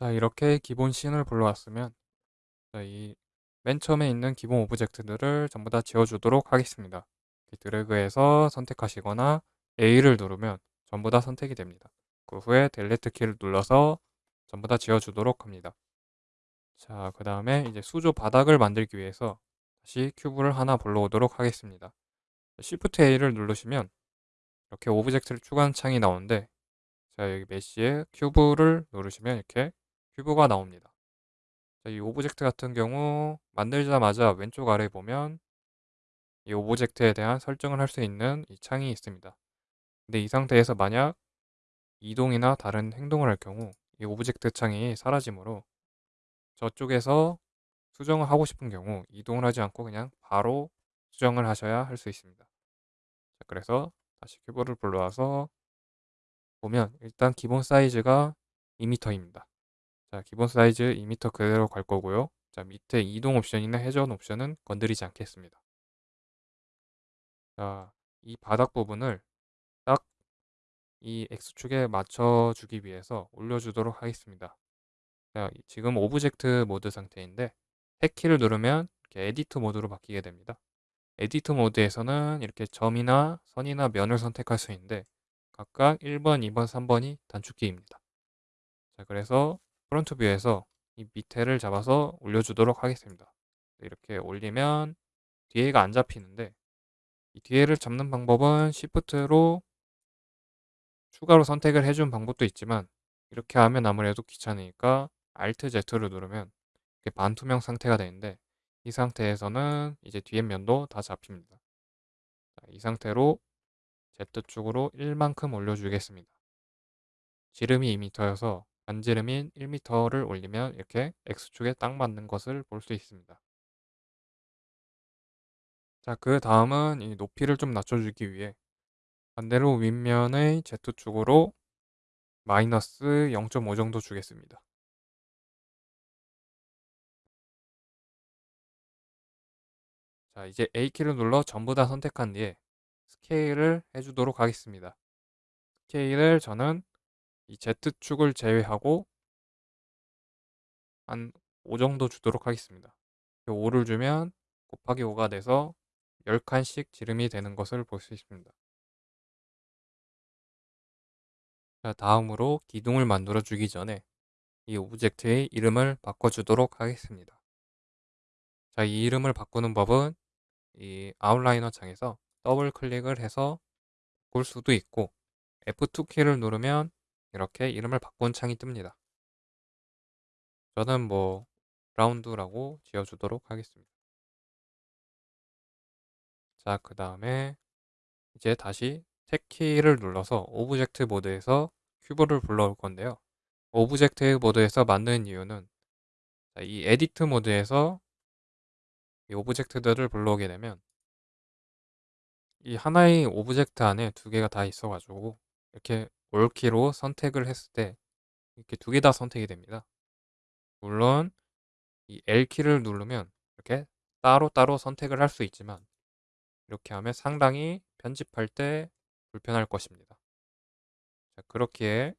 자 이렇게 기본 scene을 불러왔으면 자 이 맨 처음에 있는 기본 object들을 전부 다 지워 주도록 하겠습니다. 드래그해서 선택하시거나 A를 누르면 전부 다 선택이 됩니다. 그 후에 Delete 키를 눌러서 전부 다 지워 주도록 합니다. 자 그 다음에 이제 수조 바닥을 만들기 위해서 다시 cube를 하나 불러오도록 하겠습니다. Shift A를 누르시면 이렇게 object를 추가하는 창이 나오는데 자 여기 Mesh에 cube를 누르시면 이렇게 cube가 나옵니다. 자, 이 object 같은 경우 만들자마자 왼쪽 아래에 보면 이 object에 대한 설정을 할 수 있는 이 창이 있습니다. 근데 이 상태에서 만약 이동이나 다른 행동을 할 경우 이 object 창이 사라지므로 저쪽에서 수정을 하고 싶은 경우 이동을 하지 않고 그냥 바로 수정을 하셔야 할 수 있습니다. 자, 그래서 다시 cube를 불러와서 보면 일단 기본 사이즈가 2m입니다. 자, 기본 사이즈 2m 그대로 갈 거고요. 자, 밑에 이동 옵션이나 회전 옵션은 건드리지 않겠습니다. 자, 이 바닥 부분을 딱 이 X축에 맞춰주기 위해서 올려주도록 하겠습니다. 자, 지금 Object Mode 상태인데 핵키를 누르면 이렇게 Edit Mode로 바뀌게 됩니다. Edit Mode에서는 이렇게 점이나 선이나 면을 선택할 수 있는데 각각 1번, 2번, 3번이 단축키입니다. 자, 그래서 Front View에서 이 밑에를 잡아서 올려주도록 하겠습니다. 이렇게 올리면 뒤에가 안 잡히는데 이 뒤에를 잡는 방법은 Shift로 추가로 선택을 해준 방법도 있지만 이렇게 하면 아무래도 귀찮으니까 Alt Z를 누르면 이렇게 반투명 상태가 되는데 이 상태에서는 이제 뒤에 면도 다 잡힙니다. 자, 이 상태로 Z축으로 1만큼 올려주겠습니다. 지름이 2m여서 반지름인 1m를 올리면 이렇게 X축에 딱 맞는 것을 볼 수 있습니다. 자, 그 다음은 이 높이를 좀 낮춰주기 위해 반대로 윗면의 Z축으로 마이너스 0.5 정도 주겠습니다. 자, 이제 A키를 눌러 전부 다 선택한 뒤에 스케일을 해주도록 하겠습니다. 스케일을 저는 이 Z축을 제외하고 한 5 정도 주도록 하겠습니다. 5를 주면 곱하기 5가 돼서 10칸씩 지름이 되는 것을 볼 수 있습니다. 자, 다음으로 기둥을 만들어 주기 전에 이 object의 이름을 바꿔주도록 하겠습니다. 자, 이 이름을 바꾸는 법은 이 Outliner 창에서 더블 클릭을 해서 바꿀 수도 있고 F2 키를 누르면 이렇게 이름을 바꾼 창이 뜹니다. 저는 뭐 Ground라고 지어주도록 하겠습니다. 자, 그 다음에 이제 다시 탭 키를 눌러서 Object Mode에서 cube를 불러올 건데요. Object Mode에서 만드는 이유는 이 Edit Mode에서 이 object들을 불러오게 되면 이 하나의 object 안에 두 개가 다 있어가지고 이렇게 올키로 선택을 했을 때 이렇게 두 개 다 선택이 됩니다. 물론 이 L키를 누르면 이렇게 따로따로 선택을 할 수 있지만 이렇게 하면 상당히 편집할 때 불편할 것입니다. 자, 그렇기에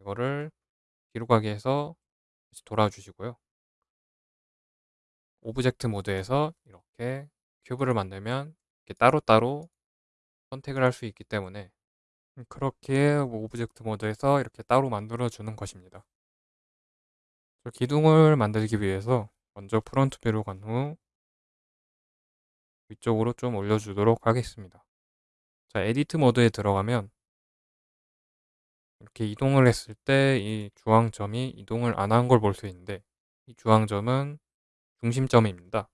이거를 가게 해서 돌아주시고요. 오브젝트 모드에서 이렇게 cube를 만들면 이렇게 따로따로 선택을 할 수 있기 때문에 그렇게 Object Mode에서 이렇게 따로 만들어 주는 것입니다. 기둥을 만들기 위해서 먼저 Front View로 간 후 위쪽으로 좀 올려주도록 하겠습니다. 자, Edit Mode에 들어가면 이렇게 이동을 했을 때 이 주황점이 이동을 안 한 걸 볼 수 있는데 이 주황점은 중심점입니다.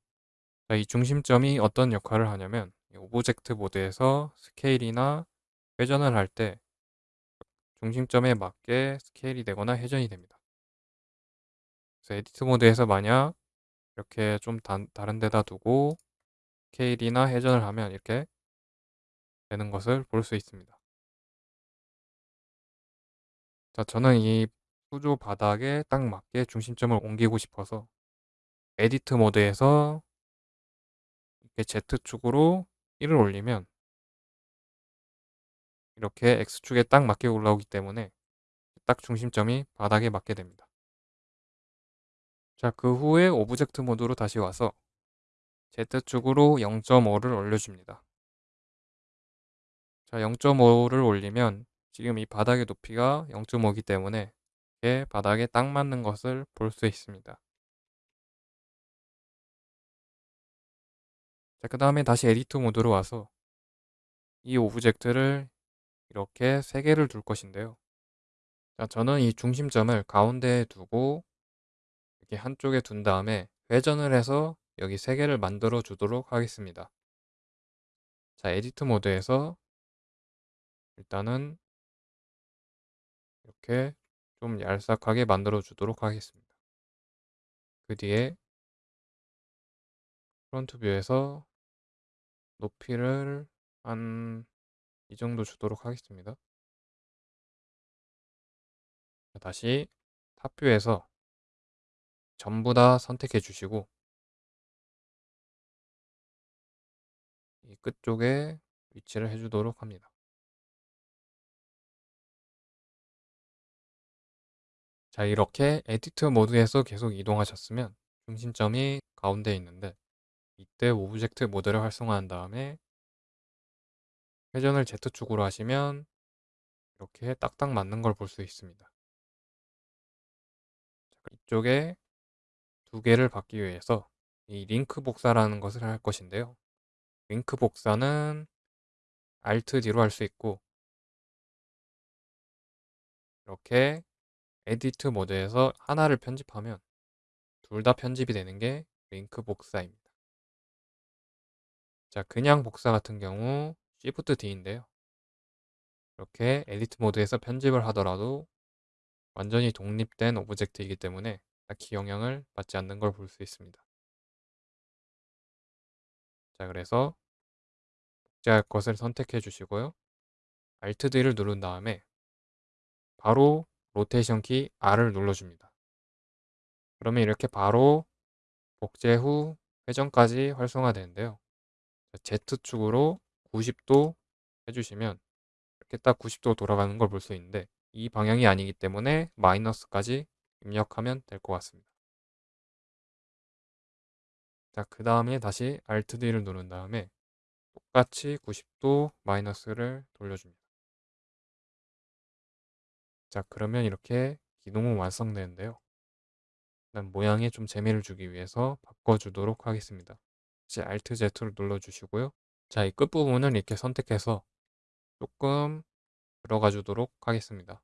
자, 이 중심점이 어떤 역할을 하냐면 Object Mode에서 스케일이나 회전을 할 때 중심점에 맞게 스케일이 되거나 회전이 됩니다. 그래서 Edit Mode에서 만약 이렇게 좀 다, 다른 데다 두고 스케일이나 회전을 하면 이렇게 되는 것을 볼 수 있습니다. 자, 저는 이 수조 바닥에 딱 맞게 중심점을 옮기고 싶어서 Edit Mode에서 이렇게 Z축으로 1을 올리면 이렇게 X축에 딱 맞게 올라오기 때문에 딱 중심점이 바닥에 맞게 됩니다. 자, 그 후에 Object Mode로 다시 와서 Z축으로 0.5를 올려줍니다. 자, 0.5를 올리면 지금 이 바닥의 높이가 0.5이기 때문에 바닥에 딱 맞는 것을 볼 수 있습니다. 자, 그 다음에 다시 Edit Mode로 와서 이 object를 이렇게 3개를 둘 것인데요. 자, 저는 이 중심점을 가운데에 두고 이렇게 한쪽에 둔 다음에 회전을 해서 여기 3개를 만들어 주도록 하겠습니다. 자, Edit Mode에서 일단은 이렇게 좀 얄싹하게 만들어 주도록 하겠습니다. 그 뒤에 front view에서 높이를 한 이 정도 주도록 하겠습니다. 다시 top view에서 전부 다 선택해 주시고 이 끝쪽에 위치를 해주도록 합니다. 자 이렇게 edit mode에서 계속 이동하셨으면 중심점이 가운데 있는데 이때 object mode를 활성화한 다음에 회전을 Z축으로 하시면 이렇게 딱딱 맞는 걸 볼 수 있습니다. 이쪽에 두 개를 받기 위해서 이 링크 복사라는 것을 할 것인데요. 링크 복사는 Alt D로 할 수 있고 이렇게 edit mode에서 하나를 편집하면 둘 다 편집이 되는 게 링크 복사입니다. 자, 그냥 복사 같은 경우 Shift D인데요. 이렇게 edit mode에서 편집을 하더라도 완전히 독립된 object이기 때문에 딱히 영향을 받지 않는 걸 볼 수 있습니다. 자, 그래서 복제할 것을 선택해 주시고요. Alt D를 누른 다음에 바로 로테이션 키 R을 눌러줍니다. 그러면 이렇게 바로 복제 후 회전까지 활성화되는데요. Z축으로 90도 해주시면 이렇게 딱 90도 돌아가는 걸 볼 수 있는데 이 방향이 아니기 때문에 마이너스까지 입력하면 될 것 같습니다. 자, 그 다음에 다시 Alt D를 누른 다음에 똑같이 90도 마이너스를 돌려줍니다. 자, 그러면 이렇게 기능은 완성되는데요. 일단 모양에 좀 재미를 주기 위해서 바꿔주도록 하겠습니다. 이제 Alt Z를 눌러주시고요. 자, 이 끝부분을 이렇게 선택해서 조금 들어가 주도록 하겠습니다.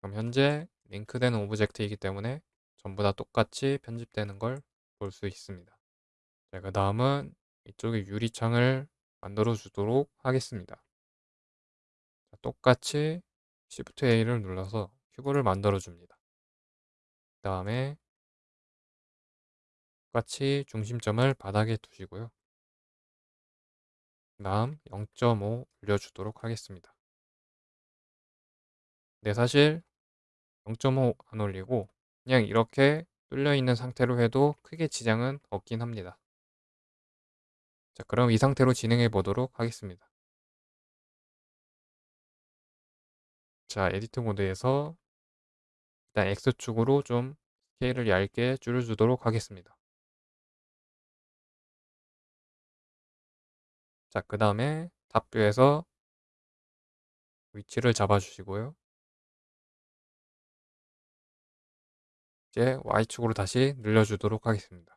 그럼 현재 링크된 object이기 때문에 전부 다 똑같이 편집되는 걸 볼 수 있습니다. 자, 그 다음은 이쪽에 유리창을 만들어 주도록 하겠습니다. 자, 똑같이 Shift A를 눌러서 큐브를 만들어 줍니다. 그 다음에 똑같이 중심점을 바닥에 두시고요. 그 다음 0.5 올려주도록 하겠습니다. 네, 사실 0.5 안 올리고 그냥 이렇게 뚫려 있는 상태로 해도 크게 지장은 없긴 합니다. 자, 그럼 이 상태로 진행해 보도록 하겠습니다. 자, edit mode에서 일단 X축으로 좀 스케일을 얇게 줄여주도록 하겠습니다. 자, 그 다음에 top view에서 위치를 잡아주시고요. 이제 Y축으로 다시 늘려주도록 하겠습니다.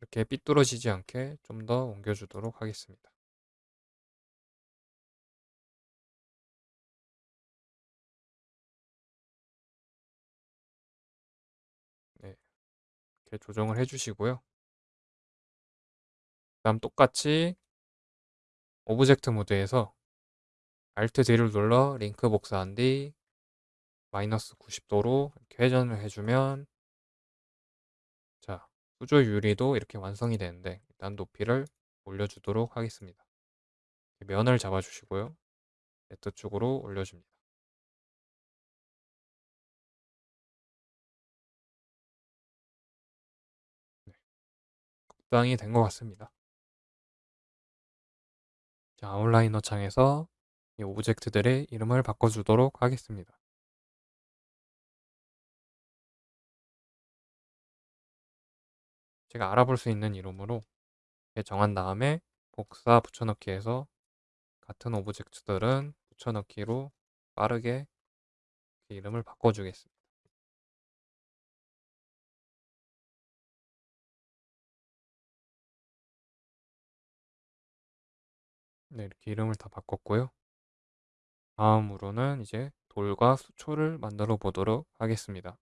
이렇게 삐뚤어지지 않게 좀 더 옮겨주도록 하겠습니다. 이렇게 조정을 해주시고요. 그 다음 똑같이 object mode에서 Alt D를 눌러 링크 복사한 뒤 마이너스 90도로 이렇게 회전을 해주면 자 수조 유리도 이렇게 완성이 되는데 일단 높이를 올려주도록 하겠습니다. 면을 잡아주시고요. Z쪽으로 올려줍니다. 적당히 된 것 같습니다. 자, outliner 창에서 이 object들의 이름을 바꿔주도록 하겠습니다. 제가 알아볼 수 있는 이름으로 정한 다음에 복사 붙여넣기 해서 같은 object들은 붙여넣기로 빠르게 이름을 바꿔주겠습니다. 네, 이렇게 이름을 다 바꿨고요. 다음으로는 이제 돌과 수초를 만들어 보도록 하겠습니다.